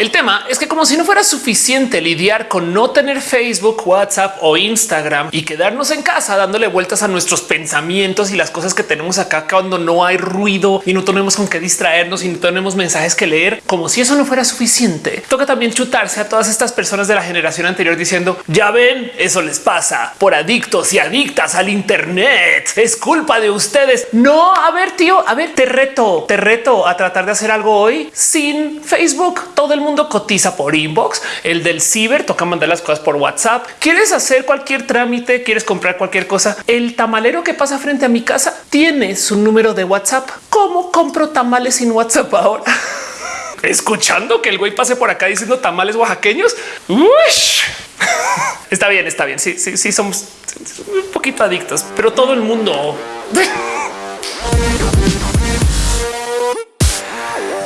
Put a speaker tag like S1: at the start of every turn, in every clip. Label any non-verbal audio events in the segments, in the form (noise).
S1: El tema es que como si no fuera suficiente lidiar con no tener Facebook, WhatsApp o Instagram y quedarnos en casa dándole vueltas a nuestros pensamientos y las cosas que tenemos acá cuando no hay ruido y no tenemos con qué distraernos y no tenemos mensajes que leer, como si eso no fuera suficiente. Toca también chutarse a todas estas personas de la generación anterior diciendo ya ven, eso les pasa por adictos y adictas al Internet. Es culpa de ustedes. No, a ver, tío, a ver, te reto, te reto a tratar de hacer algo hoy sin Facebook. Todo el mundo cotiza por inbox. El del ciber toca mandar las cosas por WhatsApp. Quieres hacer cualquier trámite, quieres comprar cualquier cosa. El tamalero que pasa frente a mi casa tiene su número de WhatsApp. ¿Cómo compro tamales sin WhatsApp ahora? (laughs) Escuchando que el güey pase por acá diciendo tamales oaxaqueños. (laughs) Está bien, está bien. Sí, sí, sí, somos un poquito adictos, pero todo el mundo. (laughs)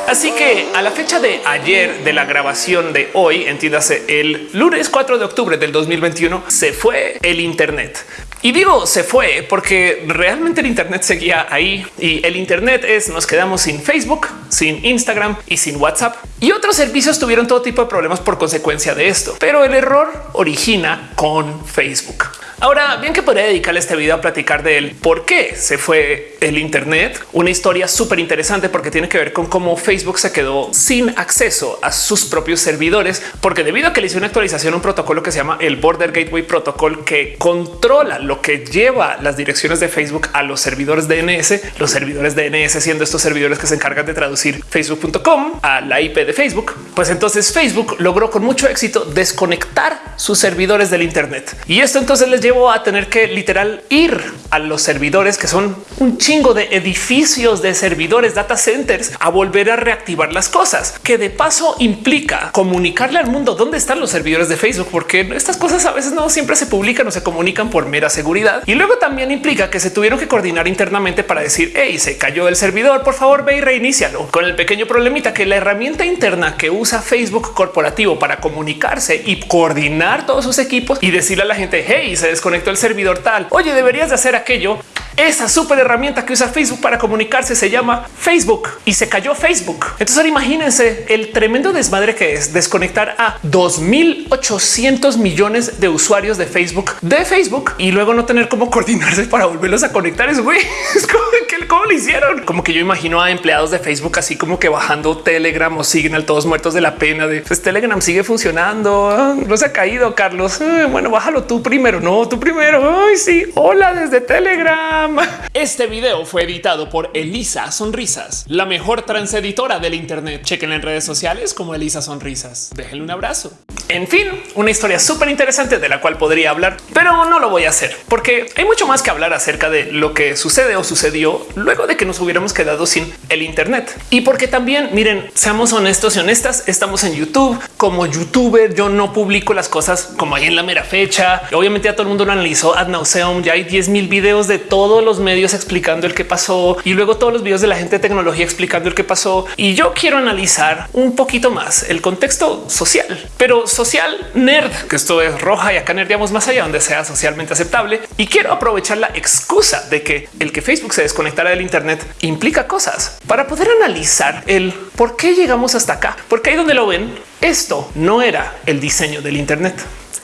S1: Así que a la fecha de ayer de la grabación de hoy, entiéndase el lunes 4 de octubre del 2021, se fue el Internet. Y digo se fue porque realmente el Internet seguía ahí y el Internet es nos quedamos sin Facebook, sin Instagram y sin WhatsApp y otros servicios tuvieron todo tipo de problemas por consecuencia de esto. Pero el error origina con Facebook. Ahora bien que podría dedicarle este video a platicar de él, por qué se fue el Internet, una historia súper interesante porque tiene que ver con cómo Facebook se quedó sin acceso a sus propios servidores, porque debido a que le hizo una actualización, un protocolo que se llama el Border Gateway Protocol que controla lo que lleva las direcciones de Facebook a los servidores DNS, los servidores DNS siendo estos servidores que se encargan de traducir facebook.com a la IP de Facebook, pues entonces Facebook logró con mucho éxito desconectar sus servidores del Internet. Y esto entonces les llevo a tener que literal ir a los servidores que son un chingo de edificios de servidores, data centers, a volver a reactivar las cosas, que de paso implica comunicarle al mundo dónde están los servidores de Facebook, porque estas cosas a veces no siempre se publican o se comunican por mera seguridad. Y luego también implica que se tuvieron que coordinar internamente para decir, hey, se cayó el servidor, por favor ve y reinícialo. Con el pequeño problemita que la herramienta interna que usa Facebook corporativo para comunicarse y coordinar todos sus equipos y decirle a la gente, hey, se desconectó el servidor tal. Oye, deberías de hacer aquello. Esa súper herramienta que usa Facebook para comunicarse se llama Facebook y se cayó Facebook. Entonces ahora imagínense el tremendo desmadre que es desconectar a 2800 millones de usuarios de Facebook de Facebook y luego no tener cómo coordinarse para volverlos a conectar. Es güey, (laughs) es como que cómo lo hicieron. Como que yo imagino a empleados de Facebook así como que bajando Telegram o Signal todos muertos de la pena de pues Telegram sigue funcionando. Ah, no se ha caído, Carlos. Ah, bueno, bájalo tú primero. No, tú primero. Ay, sí. Hola desde Telegram. Este video fue editado por Elisa Sonrisas, la mejor transeditora del Internet. Chequen en redes sociales como Elisa Sonrisas. Déjenle un abrazo. En fin, una historia súper interesante de la cual podría hablar, pero no lo voy a hacer porque hay mucho más que hablar acerca de lo que sucede o sucedió luego de que nos hubiéramos quedado sin el Internet. Y porque también miren, seamos honestos y honestas, estamos en YouTube como youtuber. Yo no publico las cosas como ahí en la mera fecha. Obviamente ya todo el mundo lo analizó ad nauseum. Ya hay 10 mil videos de todos los medios explicando el que pasó y luego todos los videos de la gente de tecnología explicando el que pasó. Y yo quiero analizar un poquito más el contexto social, pero social nerd, que esto es roja y acá nerdeamos más allá donde sea socialmente aceptable. Y quiero aprovechar la excusa de que el que Facebook se desconectara del Internet implica cosas para poder analizar el por qué llegamos hasta acá, porque ahí donde lo ven, esto no era el diseño del Internet.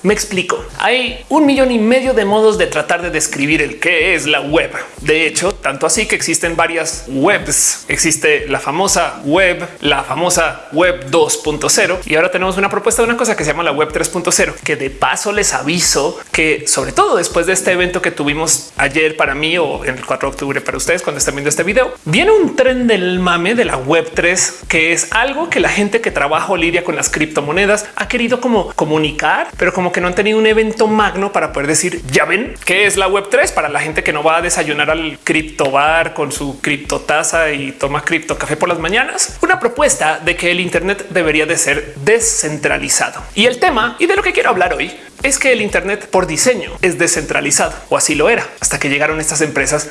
S1: Me explico. Hay un millón y medio de modos de tratar de describir el qué es la web. De hecho, tanto así que existen varias webs. Existe la famosa web, la famosa web 2.0 y ahora tenemos una propuesta de una cosa que se llama la web 3.0, que de paso les aviso que sobre todo después de este evento que tuvimos ayer para mí o en el 4 de octubre para ustedes cuando están viendo este video, viene un tren del mame de la web 3, que es algo que la gente que trabaja o lidia con las criptomonedas ha querido como comunicar, pero como que no han tenido un evento magno para poder decir ya ven qué es la web 3 para la gente que no va a desayunar al cripto bar con su criptotaza y toma cripto café por las mañanas. Una propuesta de que el Internet debería de ser descentralizado. Y el tema y de lo que quiero hablar hoy es que el Internet por diseño es descentralizado o así lo era hasta que llegaron estas empresas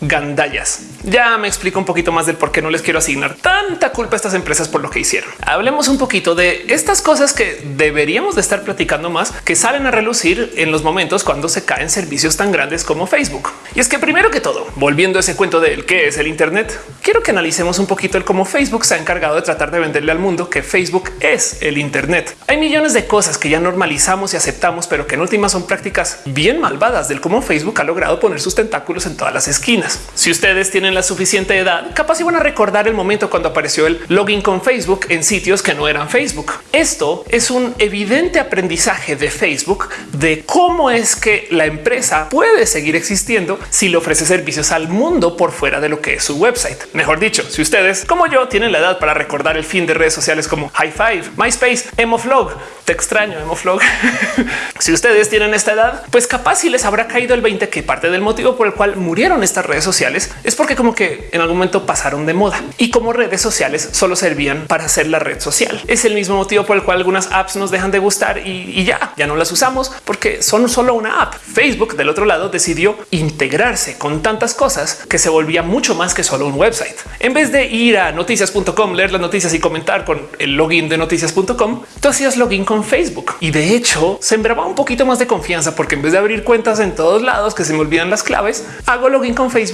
S1: gandallas Ya me explico un poquito más del por qué no les quiero asignar tanta culpa a estas empresas por lo que hicieron. Hablemos un poquito de estas cosas que deberíamos de estar platicando más, que salen a relucir en los momentos cuando se caen servicios tan grandes como Facebook. Y es que primero que todo, volviendo a ese cuento del qué es el Internet, quiero que analicemos un poquito el cómo Facebook se ha encargado de tratar de venderle al mundo que Facebook es el Internet. Hay millones de cosas que ya normalizamos y aceptamos, pero que en últimas son prácticas bien malvadas del cómo Facebook ha logrado poner sus tentáculos en todas las esquinas. Si ustedes tienen la suficiente edad, capaz iban a recordar el momento cuando apareció el login con Facebook en sitios que no eran Facebook. Esto es un evidente aprendizaje de Facebook de cómo es que la empresa puede seguir existiendo si le ofrece servicios al mundo por fuera de lo que es su website. Mejor dicho, si ustedes como yo tienen la edad para recordar el fin de redes sociales como High Five, MySpace, Emoflog, te extraño Emoflog. (laughs) si ustedes tienen esta edad, pues capaz si les habrá caído el 20 que parte del motivo por el cual murieron estas redes sociales es porque como que en algún momento pasaron de moda y como redes sociales solo servían para hacer la red social. Es el mismo motivo por el cual algunas apps nos dejan de gustar y, y ya, ya no las usamos porque son solo una app. Facebook del otro lado decidió integrarse con tantas cosas que se volvía mucho más que solo un website. En vez de ir a noticias.com, leer las noticias y comentar con el login de noticias.com, tú hacías login con Facebook y de hecho sembraba un poquito más de confianza porque en vez de abrir cuentas en todos lados que se me olvidan las claves, hago login con Facebook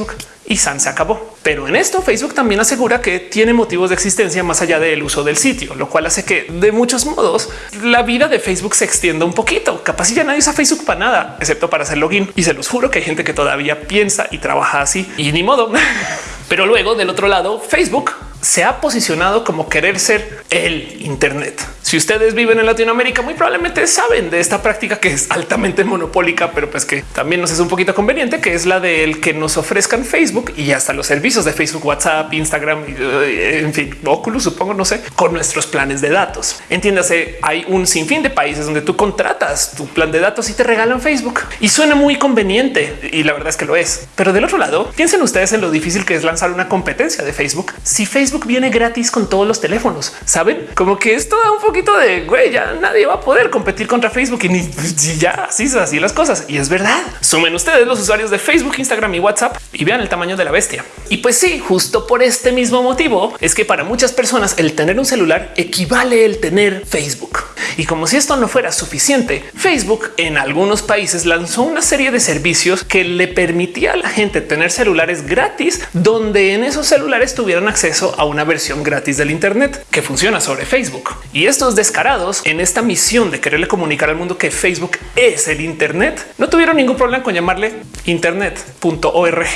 S1: y San se acabó. Pero en esto Facebook también asegura que tiene motivos de existencia más allá del uso del sitio, lo cual hace que de muchos modos la vida de Facebook se extienda un poquito. Capaz ya nadie usa Facebook para nada, excepto para hacer login. Y se los juro que hay gente que todavía piensa y trabaja así y ni modo. (laughs) Pero luego del otro lado, Facebook se ha posicionado como querer ser el Internet. Si ustedes viven en Latinoamérica, muy probablemente saben de esta práctica que es altamente monopólica, pero pues que también nos es un poquito conveniente, que es la del que nos ofrezcan Facebook y hasta los servicios de Facebook, WhatsApp, Instagram, eh, en fin, Oculus, supongo, no sé, con nuestros planes de datos. Entiéndase, hay un sinfín de países donde tú contratas tu plan de datos y te regalan Facebook y suena muy conveniente y la verdad es que lo es. Pero del otro lado, piensen ustedes en lo difícil que es lanzar una competencia de Facebook. Si Facebook viene gratis con todos los teléfonos, saben como que esto da un poco de güey, ya nadie va a poder competir contra Facebook y ni ya así así las cosas. Y es verdad. Sumen ustedes los usuarios de Facebook, Instagram y WhatsApp y vean el tamaño de la bestia. Y pues sí, justo por este mismo motivo es que para muchas personas el tener un celular equivale el tener Facebook. Y como si esto no fuera suficiente, Facebook en algunos países lanzó una serie de servicios que le permitía a la gente tener celulares gratis, donde en esos celulares tuvieran acceso a una versión gratis del Internet que funciona sobre Facebook. Y descarados en esta misión de quererle comunicar al mundo que Facebook es el Internet, no tuvieron ningún problema con llamarle internet.org.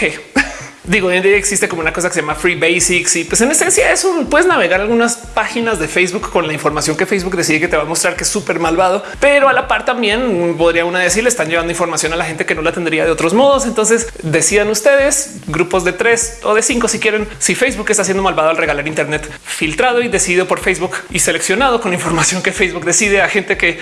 S1: Digo, hoy en día existe como una cosa que se llama Free Basics y pues en esencia eso puedes navegar algunas páginas de Facebook con la información que Facebook decide que te va a mostrar que es súper malvado, pero a la par también podría una decir le están llevando información a la gente que no la tendría de otros modos. Entonces decidan ustedes grupos de tres o de cinco si quieren si Facebook está haciendo malvado al regalar Internet filtrado y decidido por Facebook y seleccionado con información que Facebook decide a gente que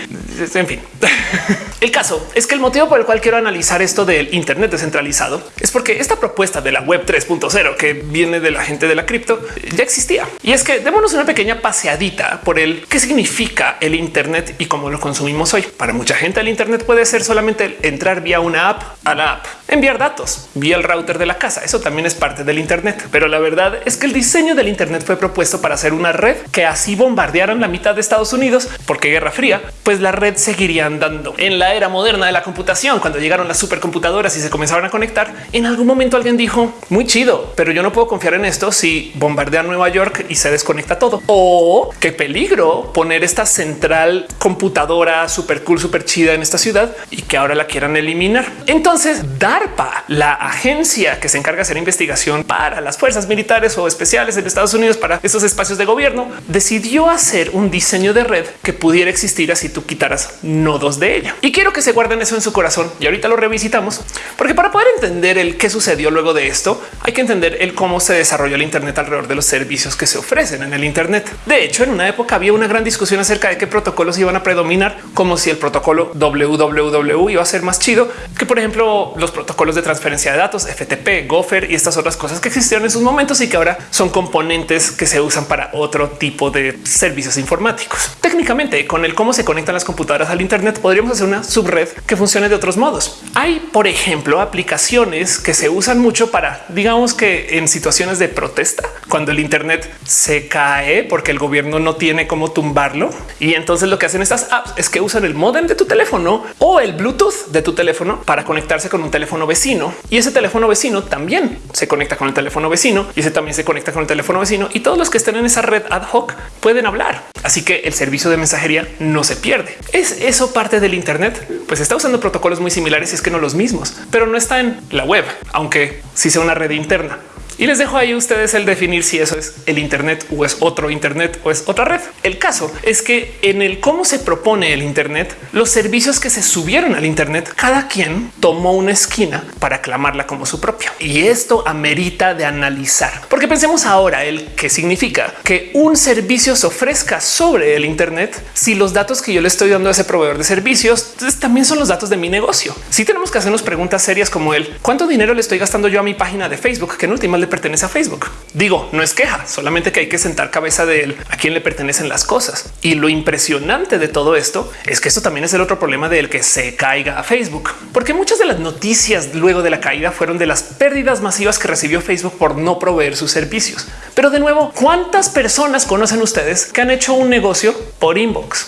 S1: en fin. (laughs) el caso es que el motivo por el cual quiero analizar esto del Internet descentralizado es porque esta propuesta de la web 3.0 que viene de la gente de la cripto ya existía. Y es que démonos una pequeña paseadita por el qué significa el Internet y cómo lo consumimos hoy. Para mucha gente el Internet puede ser solamente entrar vía una app a la app, enviar datos vía el router de la casa. Eso también es parte del Internet. Pero la verdad es que el diseño del Internet fue propuesto para hacer una red que así bombardearan la mitad de Estados Unidos porque Guerra Fría, pues la red seguiría andando. En la era moderna de la computación, cuando llegaron las supercomputadoras y se comenzaron a conectar, en algún momento alguien dijo muy chido, pero yo no puedo confiar en esto si bombardea Nueva York y se desconecta todo. O qué peligro poner esta central computadora súper cool, súper chida en esta ciudad y que ahora la quieran eliminar. Entonces, DARPA, la agencia que se encarga de hacer investigación para las fuerzas militares o especiales en Estados Unidos para esos espacios de gobierno, decidió hacer un diseño de red que pudiera existir así tú quitaras nodos de ella. Y quiero que se guarden eso en su corazón y ahorita lo revisitamos, porque para poder entender el qué sucedió luego de esto, hay que entender el cómo se desarrolló el Internet alrededor de los servicios que se ofrecen en el Internet. De hecho, en una época había una gran discusión acerca de qué protocolos iban a predominar, como si el protocolo www iba a ser más chido que, por ejemplo, los protocolos de transferencia de datos, FTP, Gopher y estas otras cosas que existieron en sus momentos y que ahora son componentes que se usan para otro tipo de servicios informáticos. Técnicamente, con el cómo se conectan las computadoras al Internet, podríamos hacer una subred que funcione de otros modos. Hay, por ejemplo, aplicaciones que se usan mucho para digamos que en situaciones de protesta, cuando el Internet se cae porque el gobierno no tiene cómo tumbarlo y entonces lo que hacen estas apps es que usan el modem de tu teléfono o el Bluetooth de tu teléfono para conectarse con un teléfono vecino y ese teléfono vecino también se conecta con el teléfono vecino y ese también se conecta con el teléfono vecino y todos los que estén en esa red ad hoc pueden hablar. Así que el servicio de mensajería no se pierde. Es eso parte del Internet, pues está usando protocolos muy similares y es que no los mismos, pero no está en la web, aunque sí sea una red interna. Y les dejo ahí ustedes el definir si eso es el Internet o es otro Internet o es otra red. El caso es que en el cómo se propone el Internet, los servicios que se subieron al Internet, cada quien tomó una esquina para aclamarla como su propia. Y esto amerita de analizar, porque pensemos ahora el que significa que un servicio se ofrezca sobre el Internet si los datos que yo le estoy dando a ese proveedor de servicios pues, también son los datos de mi negocio. Si tenemos que hacernos preguntas serias como el cuánto dinero le estoy gastando yo a mi página de Facebook, que en última le pertenece a Facebook. Digo, no es queja, solamente que hay que sentar cabeza de él a quién le pertenecen las cosas. Y lo impresionante de todo esto es que esto también es el otro problema del que se caiga a Facebook, porque muchas de las noticias luego de la caída fueron de las pérdidas masivas que recibió Facebook por no proveer sus servicios. Pero de nuevo, ¿cuántas personas conocen ustedes que han hecho un negocio por inbox?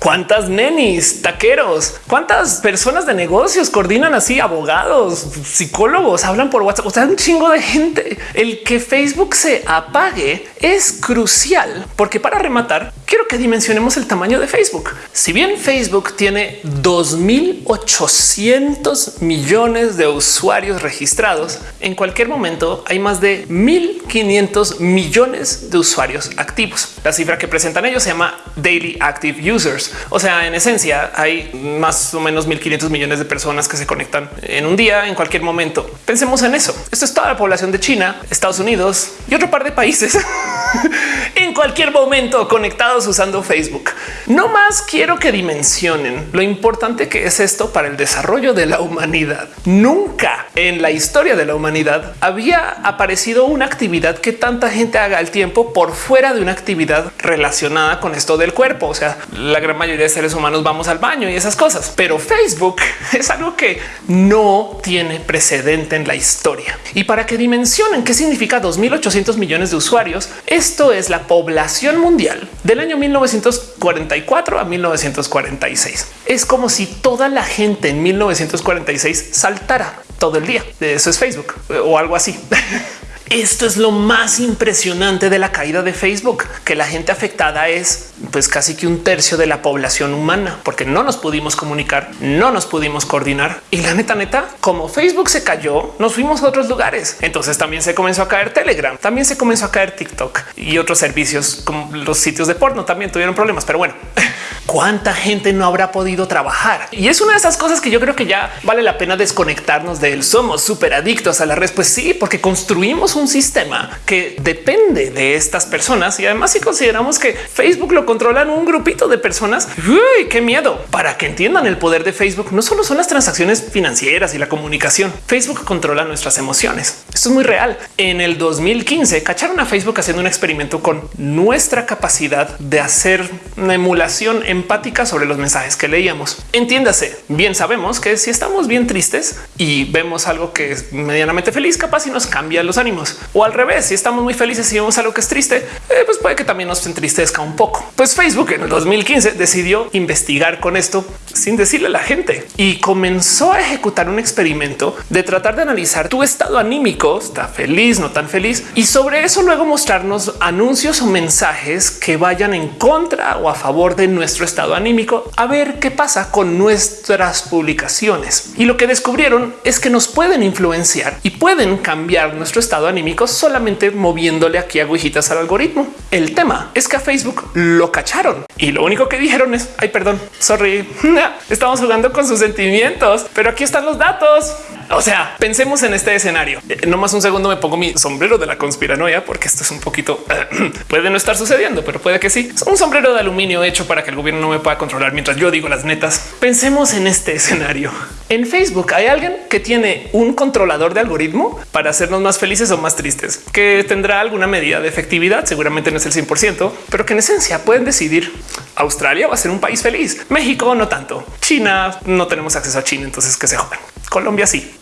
S1: Cuántas nenis, taqueros, cuántas personas de negocios coordinan así, abogados, psicólogos, hablan por WhatsApp, o sea, un chingo de gente. El que Facebook se apague es crucial porque para rematar, quiero que dimensionemos el tamaño de Facebook. Si bien Facebook tiene 2800 millones de usuarios registrados, en cualquier momento hay más de 1500 millones de usuarios activos. La cifra que presentan ellos se llama Daily Active Users o sea, en esencia hay más o menos 1500 millones de personas que se conectan en un día, en cualquier momento. Pensemos en eso. Esto es toda la población de China, Estados Unidos y otro par de países (laughs) en cualquier momento conectados usando Facebook. No más quiero que dimensionen lo importante que es esto para el desarrollo de la humanidad. Nunca en la historia de la humanidad había aparecido una actividad que tanta gente haga al tiempo por fuera de una actividad relacionada con esto del cuerpo. O sea, la gran mayoría de seres humanos vamos al baño y esas cosas, pero Facebook (laughs) es algo que no tiene precedente en la historia. Y para que dimensionen qué significa 2800 millones de usuarios, esto es la población mundial del año 1944 a 1946. Es como si toda la gente en 1946 saltara todo el día. Eso es Facebook o algo así. (laughs) Esto es lo más impresionante de la caída de Facebook, que la gente afectada es pues casi que un tercio de la población humana, porque no nos pudimos comunicar, no nos pudimos coordinar y la neta neta, como Facebook se cayó, nos fuimos a otros lugares. Entonces también se comenzó a caer Telegram, también se comenzó a caer TikTok y otros servicios como los sitios de porno también tuvieron problemas, pero bueno, (laughs) cuánta gente no habrá podido trabajar. Y es una de esas cosas que yo creo que ya vale la pena desconectarnos de él. Somos súper adictos a la red. Pues sí, porque construimos un sistema que depende de estas personas. Y además, si consideramos que Facebook lo controlan un grupito de personas, qué miedo para que entiendan el poder de Facebook. No solo son las transacciones financieras y la comunicación. Facebook controla nuestras emociones. Esto es muy real. En el 2015 cacharon a Facebook haciendo un experimento con nuestra capacidad de hacer una emulación en empática sobre los mensajes que leíamos. Entiéndase, bien sabemos que si estamos bien tristes y vemos algo que es medianamente feliz, capaz y nos cambia los ánimos. O al revés, si estamos muy felices y vemos algo que es triste, eh, pues puede que también nos entristezca un poco. Pues Facebook en el 2015 decidió investigar con esto sin decirle a la gente y comenzó a ejecutar un experimento de tratar de analizar tu estado anímico, está feliz, no tan feliz, y sobre eso luego mostrarnos anuncios o mensajes que vayan en contra o a favor de nuestro estado anímico a ver qué pasa con nuestras publicaciones. Y lo que descubrieron es que nos pueden influenciar y pueden cambiar nuestro estado anímico solamente moviéndole aquí agujitas al algoritmo. El tema es que a Facebook lo cacharon y lo único que dijeron es ay, perdón, sorry, (laughs) estamos jugando con sus sentimientos, pero aquí están los datos. O sea, pensemos en este escenario. Eh, no más un segundo me pongo mi sombrero de la conspiranoia porque esto es un poquito (clears throat) puede no estar sucediendo, pero puede que sí. Es un sombrero de aluminio hecho para que el gobierno no me pueda controlar mientras yo digo las netas. Pensemos en este escenario. En Facebook hay alguien que tiene un controlador de algoritmo para hacernos más felices o más tristes, que tendrá alguna medida de efectividad. Seguramente no es el 100%, pero que en esencia pueden decidir Australia va a ser un país feliz. México no tanto. China no tenemos acceso a China, entonces que se jodan. Colombia sí.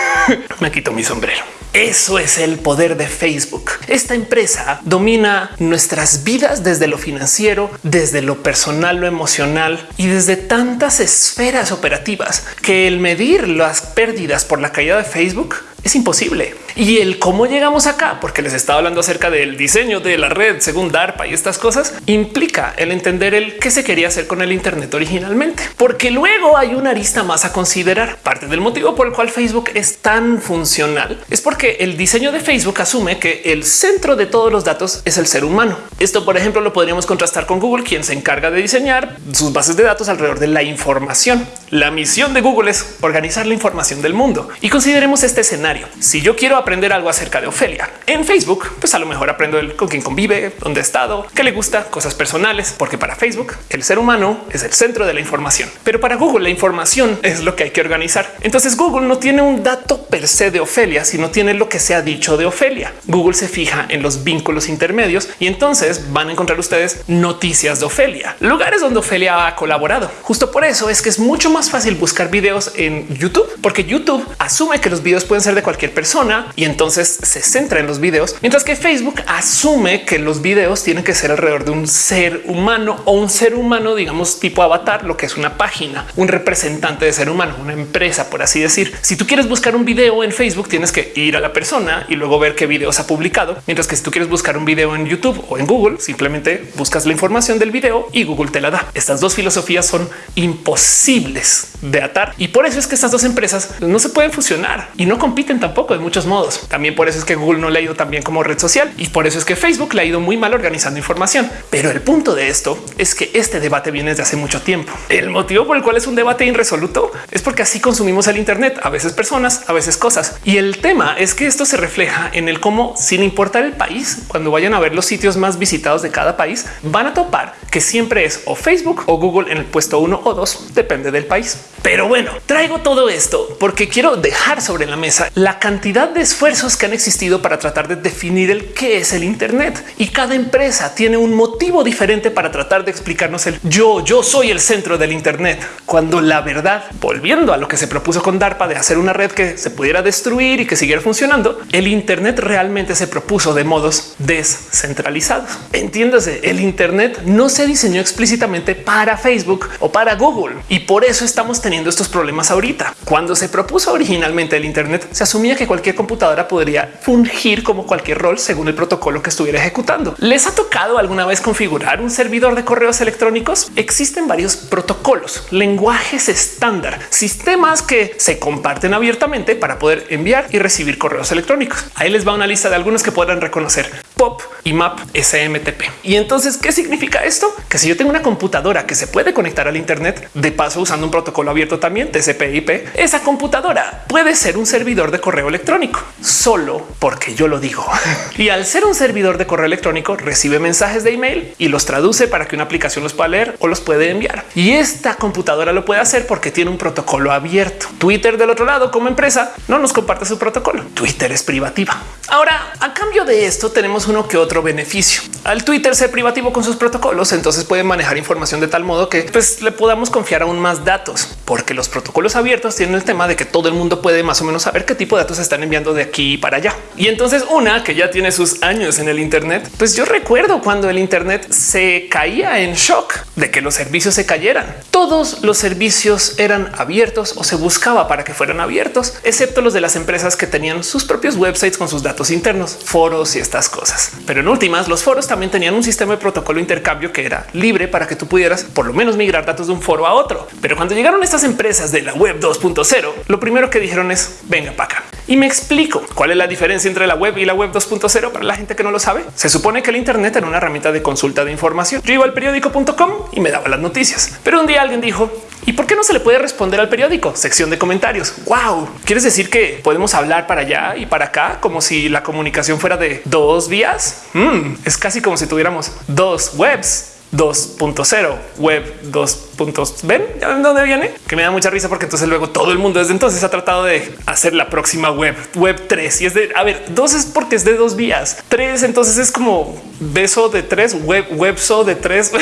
S1: (laughs) Me quito mi sombrero. Eso es el poder de Facebook. Esta empresa domina nuestras vidas desde lo financiero, desde lo personal, lo emocional y desde tantas esferas operativas que el medir las pérdidas por la caída de Facebook es imposible. Y el cómo llegamos acá, porque les estaba hablando acerca del diseño de la red según DARPA y estas cosas, implica el entender el qué se quería hacer con el Internet originalmente, porque luego hay una arista más a considerar. Parte del motivo por el cual Facebook es tan funcional es porque el diseño de Facebook asume que el centro de todos los datos es el ser humano. Esto, por ejemplo, lo podríamos contrastar con Google, quien se encarga de diseñar sus bases de datos alrededor de la información. La misión de Google es organizar la información del mundo y consideremos este escenario si yo quiero aprender algo acerca de Ofelia en Facebook, pues a lo mejor aprendo el con quién convive, dónde ha estado, qué le gusta, cosas personales, porque para Facebook el ser humano es el centro de la información, pero para Google la información es lo que hay que organizar. Entonces Google no tiene un dato per se de Ofelia, sino tiene lo que se ha dicho de Ofelia. Google se fija en los vínculos intermedios y entonces van a encontrar ustedes noticias de Ofelia, lugares donde Ofelia ha colaborado. Justo por eso es que es mucho más fácil buscar videos en YouTube, porque YouTube asume que los videos pueden ser de cualquier persona y entonces se centra en los videos, mientras que Facebook asume que los videos tienen que ser alrededor de un ser humano o un ser humano, digamos tipo avatar, lo que es una página, un representante de ser humano, una empresa, por así decir. Si tú quieres buscar un video en Facebook, tienes que ir a la persona y luego ver qué videos ha publicado, mientras que si tú quieres buscar un video en YouTube o en Google, simplemente buscas la información del video y Google te la da. Estas dos filosofías son imposibles de atar y por eso es que estas dos empresas no se pueden fusionar y no compiten tampoco de muchos modos. También por eso es que Google no le ha ido tan bien como red social y por eso es que Facebook le ha ido muy mal organizando información. Pero el punto de esto es que este debate viene desde hace mucho tiempo. El motivo por el cual es un debate irresoluto es porque así consumimos el Internet, a veces personas, a veces cosas. Y el tema es que esto se refleja en el cómo, sin importar el país, cuando vayan a ver los sitios más visitados de cada país, van a topar que siempre es o Facebook o Google en el puesto uno o dos, depende del país. Pero bueno, traigo todo esto porque quiero dejar sobre la mesa la cantidad de esfuerzos que han existido para tratar de definir el qué es el Internet. Y cada empresa tiene un motivo diferente para tratar de explicarnos el yo, yo soy el centro del Internet, cuando la verdad, volviendo a lo que se propuso con DARPA de hacer una red que se pudiera destruir y que siguiera funcionando, el Internet realmente se propuso de modos descentralizados. Entiéndase, el Internet no se diseñó explícitamente para Facebook o para Google. Y por eso estamos teniendo estos problemas ahorita. Cuando se propuso originalmente el Internet, se asumía que cualquier computadora podría fungir como cualquier rol según el protocolo que estuviera ejecutando. ¿Les ha tocado alguna vez configurar un servidor de correos electrónicos? Existen varios protocolos, lenguajes estándar, sistemas que se comparten abiertamente para poder enviar y recibir correos electrónicos. Ahí les va una lista de algunos que podrán reconocer POP y MAP SMTP. Y entonces, ¿qué significa esto? Que si yo tengo una computadora que se puede conectar al Internet, de paso usando un protocolo abierto también TCP/IP, esa computadora puede ser un servidor de correo electrónico solo porque yo lo digo. (laughs) y al ser un servidor de correo electrónico recibe mensajes de email y los traduce para que una aplicación los pueda leer o los puede enviar. Y esta computadora lo puede hacer porque tiene un protocolo abierto. Twitter del otro lado como empresa no nos comparte su protocolo. Twitter es privativa. Ahora, a cambio de esto tenemos uno que otro beneficio. Al Twitter ser privativo con sus protocolos, entonces pueden manejar información de tal modo que pues, le podamos confiar aún más datos, porque los protocolos abiertos tienen el tema de que todo el mundo puede más o menos saber qué tipo de datos están enviando de aquí para allá. Y entonces una que ya tiene sus años en el Internet, pues yo recuerdo cuando el Internet se caía en shock de que los servicios se cayeran. Todos los servicios eran abiertos o se buscaba para que fueran abiertos, excepto los de las empresas que tenían sus propios websites con sus datos internos, foros y estas cosas. Pero en últimas, los foros también tenían un sistema de protocolo intercambio que era libre para que tú pudieras por lo menos migrar datos de un foro a otro. Pero cuando llegaron estas empresas de la web 2.0, lo primero que dijeron es venga para acá y me explico cuál es la diferencia entre la web y la web 2.0 para la gente que no lo sabe. Se supone que el Internet era una herramienta de consulta de información. Yo iba al periódico.com y me daba las noticias, pero un día alguien dijo ¿Y por qué no se le puede responder al periódico? Sección de comentarios. Wow. ¿Quieres decir que podemos hablar para allá y para acá como si la comunicación fuera de dos vías? Mm, es casi como si tuviéramos dos webs 2.0, web 2 puntos. Ven dónde viene, que me da mucha risa porque entonces luego todo el mundo desde entonces ha tratado de hacer la próxima web, web 3 y es de a ver, dos es porque es de dos vías, tres. Entonces es como beso de tres, web, webso de tres.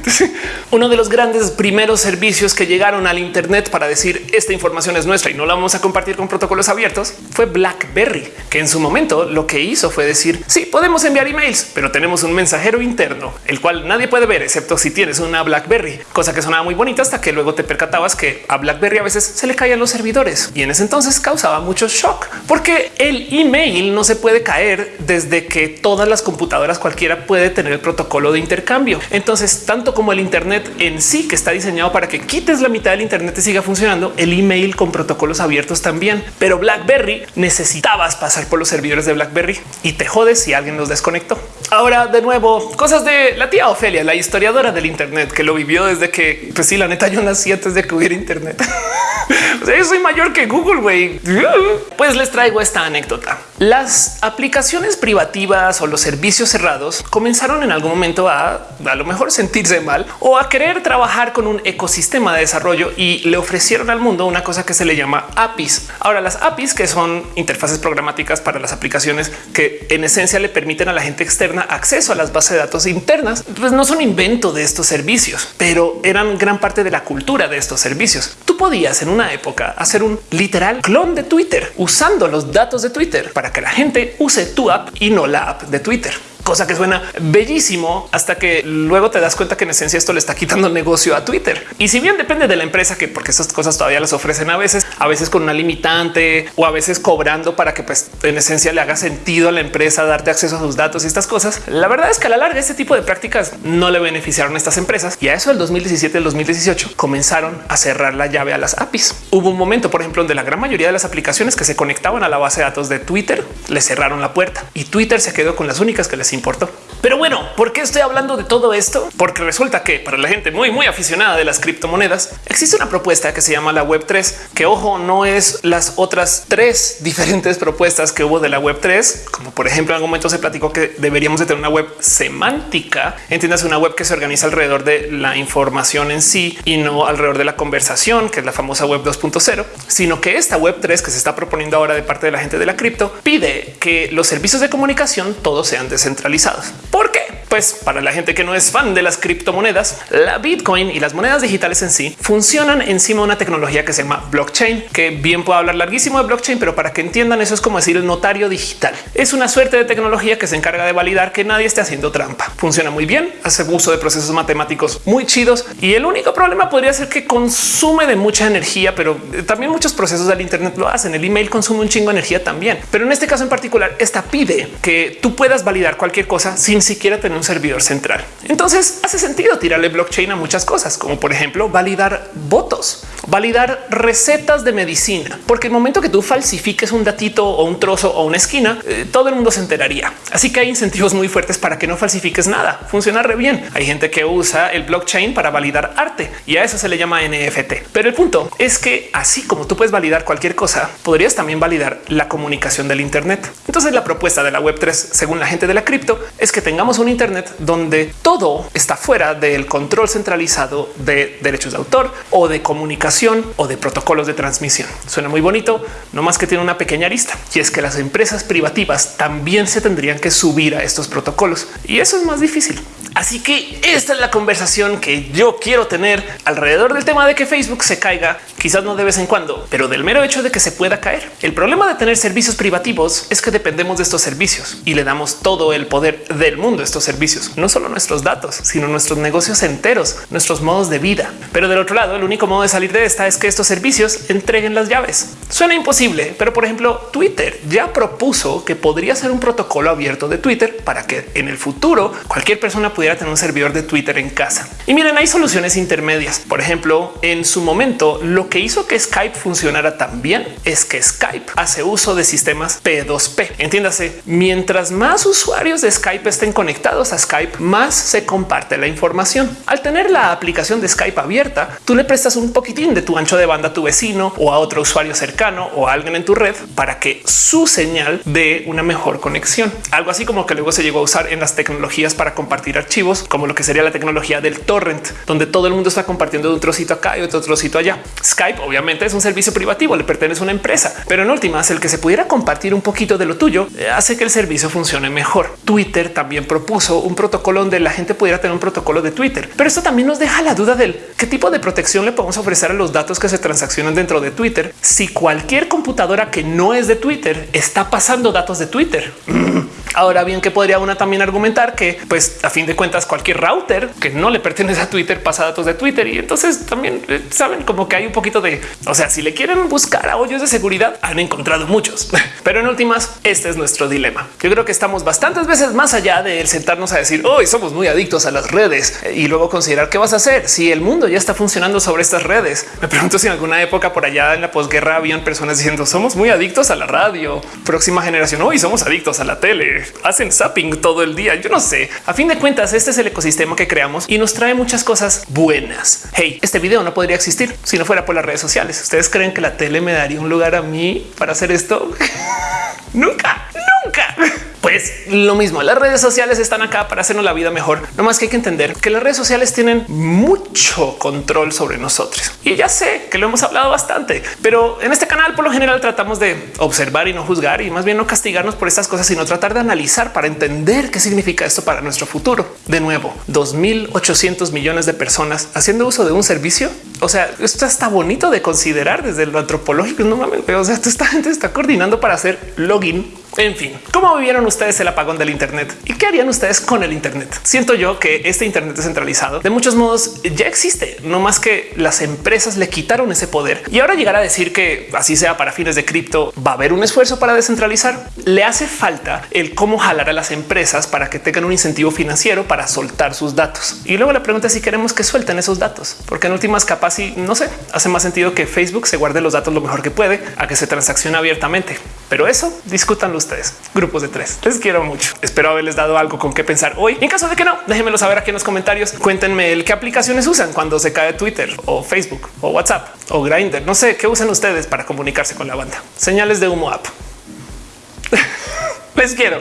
S1: (laughs) Uno de los grandes primeros servicios que llegaron al Internet para decir esta información es nuestra y no la vamos a compartir con protocolos abiertos fue BlackBerry, que en su momento lo que hizo fue decir sí, podemos enviar emails, pero tenemos un mensajero interno, el cual nadie puede ver excepto si tienes una BlackBerry, cosa que sonaba muy bonita hasta que luego te percatabas que a BlackBerry a veces se le caían los servidores y en ese entonces causaba mucho shock porque el email no se puede caer desde que todas las computadoras cualquiera puede tener el protocolo de intercambio. Entonces, tanto como el Internet en sí, que está diseñado para que quites la mitad del Internet y siga funcionando, el email con protocolos abiertos también. Pero BlackBerry necesitabas pasar por los servidores de BlackBerry y te jodes si alguien los desconectó. Ahora, de nuevo, cosas de la tía Ofelia, la historiadora del Internet que lo vivió desde que, pues sí, la neta, yo nací antes de que hubiera Internet. (laughs) yo soy mayor que Google, güey. Pues les traigo esta anécdota. Las aplicaciones privativas o los servicios cerrados comenzaron en algún momento a a lo mejor sentirse mal o a querer trabajar con un ecosistema de desarrollo y le ofrecieron al mundo una cosa que se le llama APIs. Ahora las APIs que son interfaces programáticas para las aplicaciones que en esencia le permiten a la gente externa acceso a las bases de datos internas, pues no son invento de estos servicios, pero eran gran parte de la cultura de estos servicios. Tú podías en una época hacer un literal clon de Twitter usando los datos de Twitter para que la gente use tu app y no la app de Twitter cosa que suena bellísimo hasta que luego te das cuenta que en esencia esto le está quitando negocio a Twitter. Y si bien depende de la empresa, que porque esas cosas todavía las ofrecen a veces, a veces con una limitante o a veces cobrando para que pues en esencia le haga sentido a la empresa darte acceso a sus datos y estas cosas. La verdad es que a la larga este tipo de prácticas no le beneficiaron a estas empresas y a eso el 2017, el 2018 comenzaron a cerrar la llave a las APIs. Hubo un momento, por ejemplo, donde la gran mayoría de las aplicaciones que se conectaban a la base de datos de Twitter le cerraron la puerta y Twitter se quedó con las únicas que les importó. Pero bueno, ¿por qué estoy hablando de todo esto? Porque resulta que para la gente muy, muy aficionada de las criptomonedas, existe una propuesta que se llama la Web 3, que ojo, no es las otras tres (laughs) diferentes propuestas que hubo de la Web 3, como por ejemplo en algún momento se platicó que deberíamos de tener una web semántica, entiendas una web que se organiza alrededor de la información en sí y no alrededor de la conversación, que es la famosa web 2.0, sino que esta web 3 que se está proponiendo ahora de parte de la gente de la cripto pide que los servicios de comunicación todos sean descentralizados. ¿Por qué? Pues para la gente que no es fan de las criptomonedas, la Bitcoin y las monedas digitales en sí funcionan encima de una tecnología que se llama blockchain, que bien puedo hablar larguísimo de blockchain, pero para que entiendan eso es como decir el notario digital. Es una suerte de tecnología que se encarga de validar que nadie esté haciendo trampa. Funciona muy bien, hace uso de procesos matemáticos muy chidos y el único problema podría ser que consume de mucha energía, pero también muchos procesos del Internet lo hacen. El email consume un chingo de energía también, pero en este caso en particular, esta pide que tú puedas validar cualquier cosa sin siquiera tener un servidor central. Entonces hace sentido tirarle blockchain a muchas cosas, como por ejemplo validar votos, validar recetas de medicina, porque el momento que tú falsifiques un datito o un trozo o una esquina, eh, todo el mundo se enteraría. Así que hay incentivos muy fuertes para que no falsifiques nada. Funciona re bien. Hay gente que usa el blockchain para validar arte y a eso se le llama NFT. Pero el punto es que así como tú puedes validar cualquier cosa, podrías también validar la comunicación del Internet. Entonces la propuesta de la web 3, según la gente de la cripto, es que tengamos un Internet donde todo está fuera del control centralizado de derechos de autor o de comunicación o de protocolos de transmisión. Suena muy bonito, no más que tiene una pequeña arista y es que las empresas privativas también se tendrían que subir a estos protocolos y eso es más difícil. Así que esta es la conversación que yo quiero tener alrededor del tema de que Facebook se caiga, quizás no de vez en cuando, pero del mero hecho de que se pueda caer. El problema de tener servicios privativos es que dependemos de estos servicios y le damos todo el poder del mundo a estos servicios, no solo nuestros datos, sino nuestros negocios enteros, nuestros modos de vida. Pero del otro lado, el único modo de salir de esta es que estos servicios entreguen las llaves. Suena imposible, pero por ejemplo, Twitter ya propuso que podría ser un protocolo abierto de Twitter para que en el futuro cualquier persona pudiera tener un servidor de Twitter en casa. Y miren, hay soluciones intermedias. Por ejemplo, en su momento, lo que hizo que Skype funcionara tan bien es que Skype hace uso de sistemas P2P. Entiéndase, mientras más usuarios de Skype estén conectados a Skype, más se comparte la información. Al tener la aplicación de Skype abierta, tú le prestas un poquitín de tu ancho de banda, tu vecino o a otro usuario cercano o a alguien en tu red para que su señal dé una mejor conexión. Algo así como que luego se llegó a usar en las tecnologías para compartir archivos, como lo que sería la tecnología del torrent, donde todo el mundo está compartiendo de un trocito acá y otro trocito allá. Skype obviamente es un servicio privativo, le pertenece a una empresa, pero en últimas el que se pudiera compartir un poquito de lo tuyo eh, hace que el servicio funcione mejor. Twitter también propuso un protocolo donde la gente pudiera tener un protocolo de Twitter, pero esto también nos deja la duda del qué tipo de protección le podemos ofrecer a los datos que se transaccionan dentro de Twitter si cualquier computadora que no es de Twitter está pasando datos de Twitter. Ahora bien, que podría una también argumentar que, pues a fin de cuentas, cualquier router que no le pertenece a Twitter pasa datos de Twitter y entonces también eh, saben como que hay un poquito de, o sea, si le quieren buscar a hoyos de seguridad, han encontrado muchos, (laughs) pero en últimas, este es nuestro dilema. Yo creo que estamos bastantes veces más allá de sentarnos a decir hoy somos muy adictos a las redes y luego considerar qué vas a hacer si el mundo ya está funcionando sobre estas redes. Me pregunto si en alguna época por allá en la posguerra habían personas diciendo somos muy adictos a la radio, próxima generación hoy somos adictos a la tele hacen zapping todo el día. Yo no sé. A fin de cuentas, este es el ecosistema que creamos y nos trae muchas cosas buenas. Hey, este video no podría existir si no fuera por las redes sociales. ¿Ustedes creen que la tele me daría un lugar a mí para hacer esto? (laughs) nunca, nunca. Pues lo mismo, las redes sociales están acá para hacernos la vida mejor. No más que hay que entender que las redes sociales tienen mucho control sobre nosotros. Y ya sé que lo hemos hablado bastante, pero en este canal por lo general tratamos de observar y no juzgar y más bien no castigarnos por estas cosas, sino tratar de analizar para entender qué significa esto para nuestro futuro. De nuevo, 2800 millones de personas haciendo uso de un servicio. O sea, esto está bonito de considerar desde lo antropológico. No mames, o sea, esta gente está coordinando para hacer login en fin, ¿cómo vivieron ustedes el apagón del Internet y qué harían ustedes con el Internet? Siento yo que este Internet descentralizado de muchos modos ya existe, no más que las empresas le quitaron ese poder y ahora llegar a decir que así sea para fines de cripto, va a haber un esfuerzo para descentralizar. Le hace falta el cómo jalar a las empresas para que tengan un incentivo financiero para soltar sus datos. Y luego la pregunta es si queremos que suelten esos datos, porque en últimas capas y no sé, hace más sentido que Facebook se guarde los datos lo mejor que puede a que se transaccione abiertamente. Pero eso discutan ustedes. Grupos de tres. Les quiero mucho. Espero haberles dado algo con qué pensar hoy. En caso de que no, déjenmelo saber aquí en los comentarios. Cuéntenme el qué aplicaciones usan cuando se cae Twitter o Facebook o WhatsApp o Grindr. No sé qué usan ustedes para comunicarse con la banda. Señales de humo app. (laughs) Les quiero.